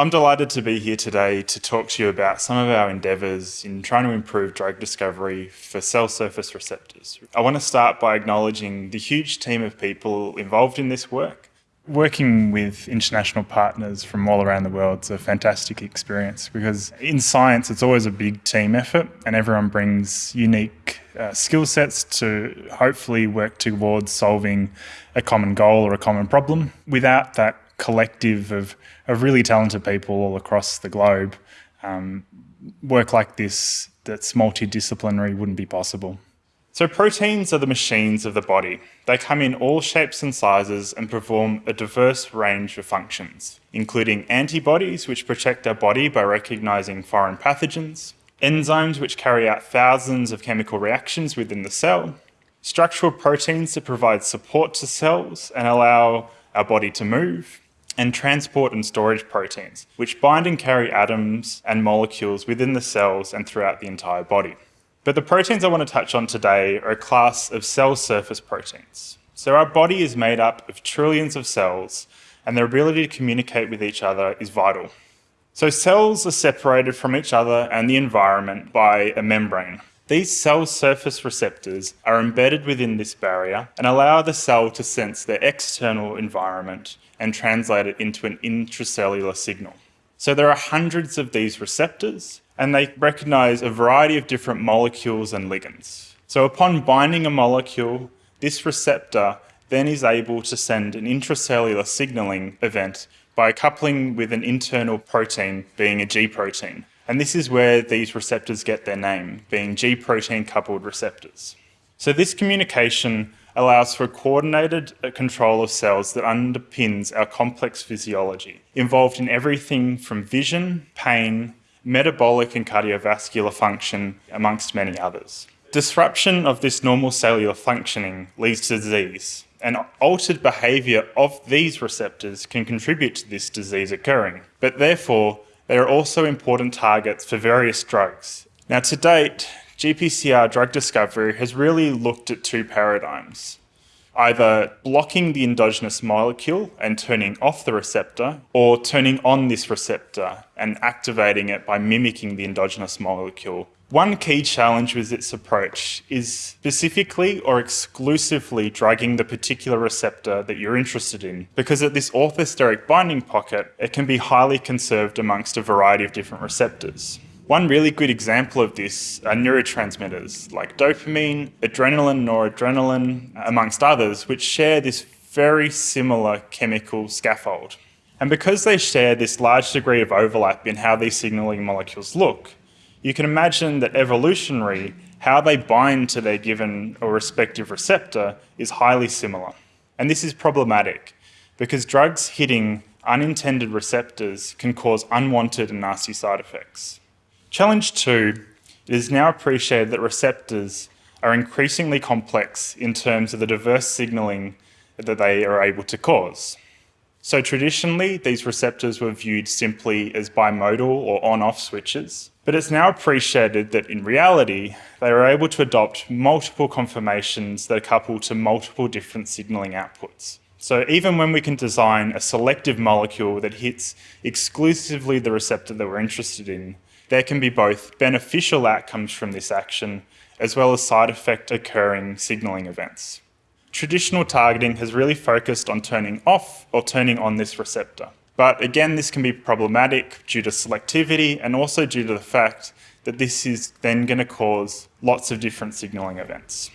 I'm delighted to be here today to talk to you about some of our endeavours in trying to improve drug discovery for cell surface receptors. I want to start by acknowledging the huge team of people involved in this work. Working with international partners from all around the world is a fantastic experience because in science it's always a big team effort and everyone brings unique uh, skill sets to hopefully work towards solving a common goal or a common problem. Without that collective of, of really talented people all across the globe, um, work like this that's multidisciplinary wouldn't be possible. So proteins are the machines of the body. They come in all shapes and sizes and perform a diverse range of functions, including antibodies which protect our body by recognising foreign pathogens, enzymes which carry out thousands of chemical reactions within the cell, structural proteins that provide support to cells and allow our body to move, and transport and storage proteins, which bind and carry atoms and molecules within the cells and throughout the entire body. But the proteins I want to touch on today are a class of cell surface proteins. So our body is made up of trillions of cells, and their ability to communicate with each other is vital. So cells are separated from each other and the environment by a membrane. These cell surface receptors are embedded within this barrier and allow the cell to sense their external environment and translate it into an intracellular signal. So there are hundreds of these receptors and they recognize a variety of different molecules and ligands. So upon binding a molecule, this receptor then is able to send an intracellular signaling event by coupling with an internal protein being a G protein. And this is where these receptors get their name, being G protein coupled receptors. So this communication allows for a coordinated uh, control of cells that underpins our complex physiology, involved in everything from vision, pain, metabolic and cardiovascular function, amongst many others. Disruption of this normal cellular functioning leads to disease, and altered behaviour of these receptors can contribute to this disease occurring. But therefore, they are also important targets for various drugs. Now to date, GPCR drug discovery has really looked at two paradigms. Either blocking the endogenous molecule and turning off the receptor, or turning on this receptor and activating it by mimicking the endogenous molecule one key challenge with its approach is specifically or exclusively drugging the particular receptor that you're interested in, because at this orthosteric binding pocket, it can be highly conserved amongst a variety of different receptors. One really good example of this are neurotransmitters like dopamine, adrenaline, noradrenaline, amongst others, which share this very similar chemical scaffold. And because they share this large degree of overlap in how these signaling molecules look, you can imagine that evolutionary, how they bind to their given or respective receptor is highly similar. And this is problematic because drugs hitting unintended receptors can cause unwanted and nasty side effects. Challenge two, it is now appreciated that receptors are increasingly complex in terms of the diverse signalling that they are able to cause. So traditionally, these receptors were viewed simply as bimodal or on-off switches, but it's now appreciated that in reality, they are able to adopt multiple conformations that are coupled to multiple different signalling outputs. So even when we can design a selective molecule that hits exclusively the receptor that we're interested in, there can be both beneficial outcomes from this action as well as side effect occurring signalling events traditional targeting has really focused on turning off or turning on this receptor. But again, this can be problematic due to selectivity and also due to the fact that this is then going to cause lots of different signaling events.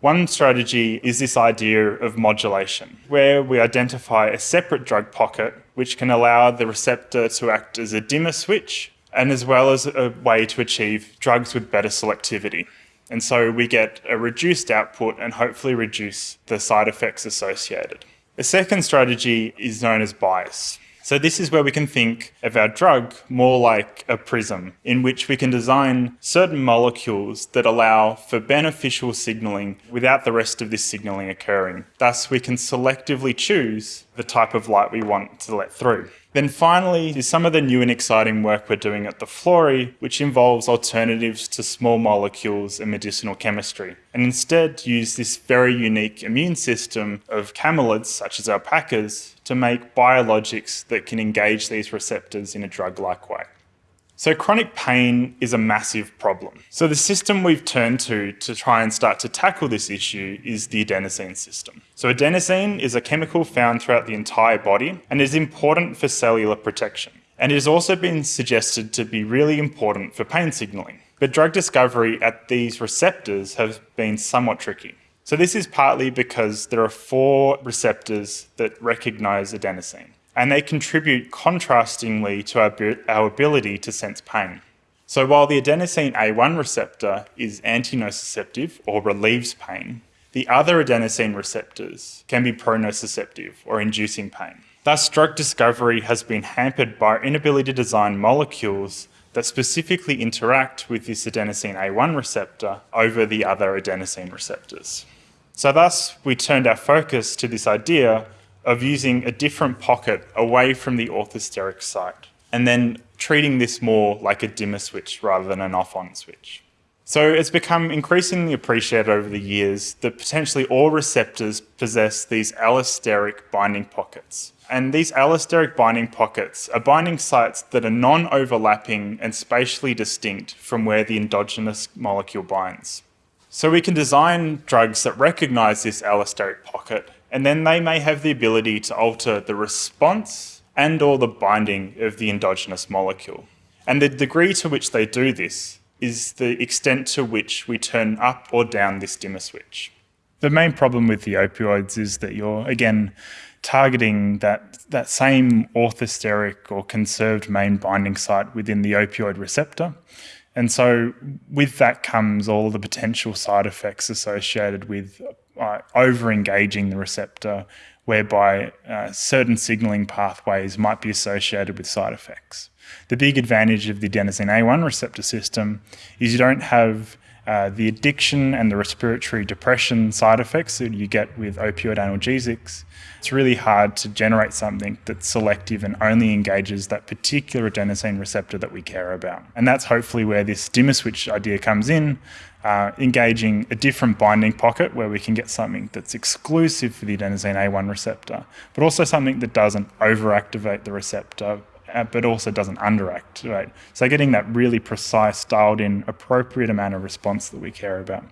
One strategy is this idea of modulation, where we identify a separate drug pocket which can allow the receptor to act as a dimmer switch and as well as a way to achieve drugs with better selectivity. And so we get a reduced output and hopefully reduce the side effects associated. The second strategy is known as bias. So this is where we can think of our drug more like a prism, in which we can design certain molecules that allow for beneficial signalling without the rest of this signalling occurring. Thus, we can selectively choose the type of light we want to let through. Then finally is some of the new and exciting work we're doing at the Florey, which involves alternatives to small molecules and medicinal chemistry, and instead use this very unique immune system of camelids, such as alpacas, to make biologics that can engage these receptors in a drug-like way. So chronic pain is a massive problem. So the system we've turned to to try and start to tackle this issue is the adenosine system. So adenosine is a chemical found throughout the entire body and is important for cellular protection. And it has also been suggested to be really important for pain signaling. But drug discovery at these receptors has been somewhat tricky. So this is partly because there are four receptors that recognize adenosine and they contribute contrastingly to our, ability to sense pain. So while the adenosine A1 receptor is antinociceptive or relieves pain, the other adenosine receptors can be pronociceptive or inducing pain. Thus, drug discovery has been hampered by our inability to design molecules that specifically interact with this adenosine A1 receptor over the other adenosine receptors. So thus, we turned our focus to this idea of using a different pocket away from the orthosteric site and then treating this more like a dimmer switch rather than an off-on switch. So it's become increasingly appreciated over the years that potentially all receptors possess these allosteric binding pockets. And these allosteric binding pockets are binding sites that are non-overlapping and spatially distinct from where the endogenous molecule binds. So we can design drugs that recognize this allosteric pocket and then they may have the ability to alter the response and or the binding of the endogenous molecule. And the degree to which they do this is the extent to which we turn up or down this dimmer switch. The main problem with the opioids is that you're, again, targeting that, that same orthosteric or conserved main binding site within the opioid receptor. And so with that comes all the potential side effects associated with uh, over engaging the receptor, whereby uh, certain signaling pathways might be associated with side effects. The big advantage of the adenosine A1 receptor system is you don't have uh, the addiction and the respiratory depression side effects that you get with opioid analgesics. It's really hard to generate something that's selective and only engages that particular adenosine receptor that we care about. And that's hopefully where this dimmer switch idea comes in, uh, engaging a different binding pocket where we can get something that's exclusive for the adenosine A1 receptor, but also something that doesn't overactivate the receptor, Uh, but also doesn't underactivate. So getting that really precise, dialed in, appropriate amount of response that we care about.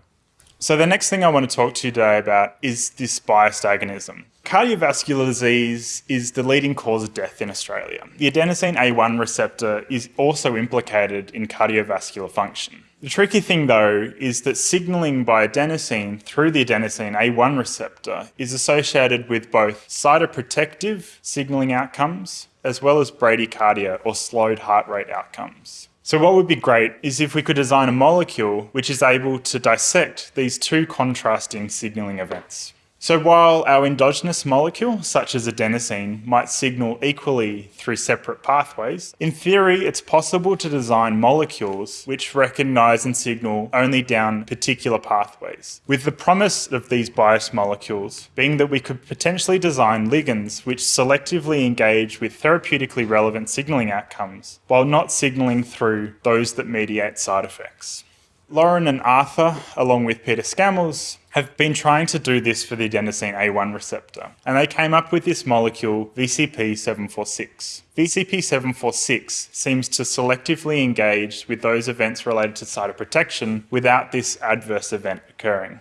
So the next thing I want to talk to you today about is this biased agonism. Cardiovascular disease is the leading cause of death in Australia. The adenosine A1 receptor is also implicated in cardiovascular function. The tricky thing though is that signaling by adenosine through the adenosine A1 receptor is associated with both cytoprotective signaling outcomes as well as bradycardia or slowed heart rate outcomes. So what would be great is if we could design a molecule which is able to dissect these two contrasting signaling events. So while our endogenous molecule, such as adenosine, might signal equally through separate pathways, in theory it's possible to design molecules which recognise and signal only down particular pathways, with the promise of these biased molecules being that we could potentially design ligands which selectively engage with therapeutically relevant signalling outcomes, while not signalling through those that mediate side effects. Lauren and Arthur, along with Peter Scammels, have been trying to do this for the adenosine A1 receptor, and they came up with this molecule VCP746. VCP746 seems to selectively engage with those events related to cytoprotection without this adverse event occurring.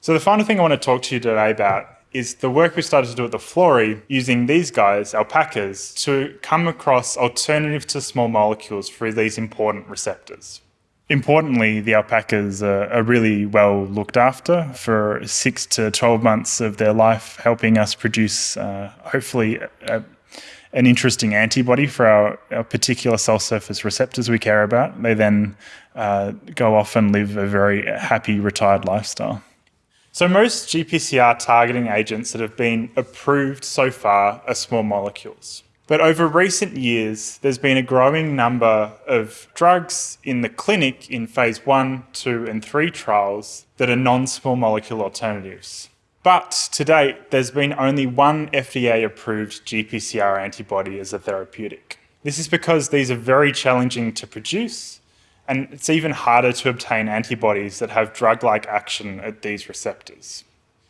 So the final thing I want to talk to you today about is the work we started to do at the Flory using these guys, alpacas, to come across alternatives to small molecules for these important receptors. Importantly, the alpacas are, are, really well looked after for six to 12 months of their life, helping us produce uh, hopefully a, an interesting antibody for our, our, particular cell surface receptors we care about. They then uh, go off and live a very happy retired lifestyle. So most GPCR targeting agents that have been approved so far are small molecules. But over recent years, there's been a growing number of drugs in the clinic in phase one, two, and three trials that are non small molecule alternatives. But to date, there's been only one FDA approved GPCR antibody as a therapeutic. This is because these are very challenging to produce, and it's even harder to obtain antibodies that have drug like action at these receptors.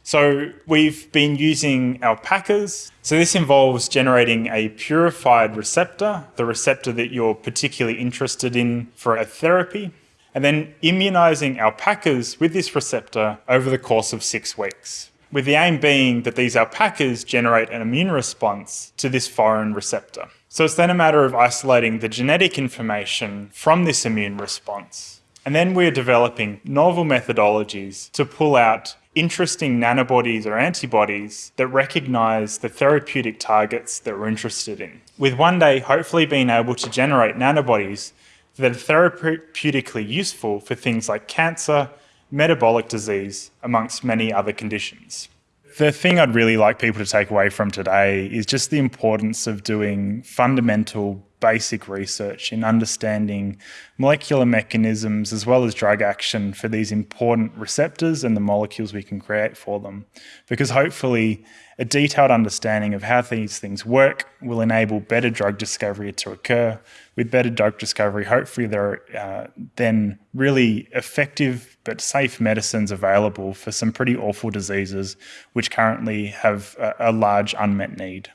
So we've been using alpacas. So this involves generating a purified receptor, the receptor that you're particularly interested in for a therapy, and then immunizing alpacas with this receptor over the course of six weeks with the aim being that these alpacas generate an immune response to this foreign receptor. So it's then a matter of isolating the genetic information from this immune response. And then we're developing novel methodologies to pull out interesting nanobodies or antibodies that recognize the therapeutic targets that we're interested in. With one day hopefully being able to generate nanobodies that are therapeutically useful for things like cancer, metabolic disease, amongst many other conditions. The thing I'd really like people to take away from today is just the importance of doing fundamental basic research in understanding molecular mechanisms as well as drug action for these important receptors and the molecules we can create for them. Because hopefully, a detailed understanding of how these things work will enable better drug discovery to occur. With better drug discovery, hopefully, there are uh, then really effective but safe medicines available for some pretty awful diseases which currently have a, a large unmet need.